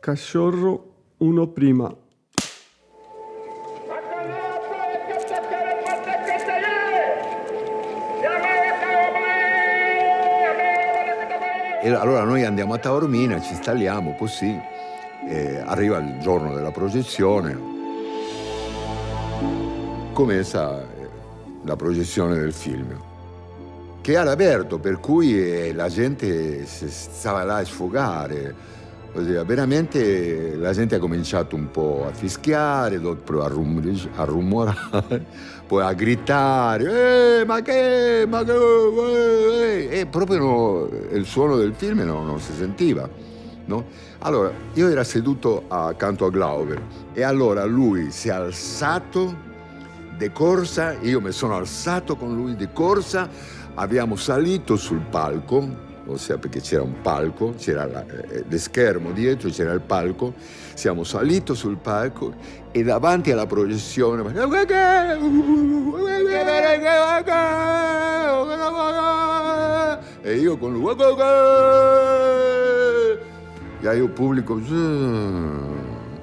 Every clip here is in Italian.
Cachorro uno prima. E allora noi andiamo a Taormina, ci installiamo così, arriva il giorno della progezione, comincia eh, la progezione del film, che era aperto, per cui eh, la gente stava là a sfogare, veramente la gente ha cominciato un po' a fischiare, a, rum a rumorare, poi a gridare, eh, ma che, ma che, eh, eh", e proprio no, il suono del film no, non si sentiva. No? Allora, io ero seduto accanto a Glauber e allora lui si è alzato di corsa, io mi sono alzato con lui di corsa, abbiamo salito sul palco, ossia perché c'era un palco, c'era lo eh, schermo dietro, c'era il palco, siamo saliti sul palco e davanti alla proiezione e io con lui e io pubblico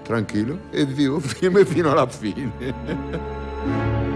tranquillo e vivo fino alla fine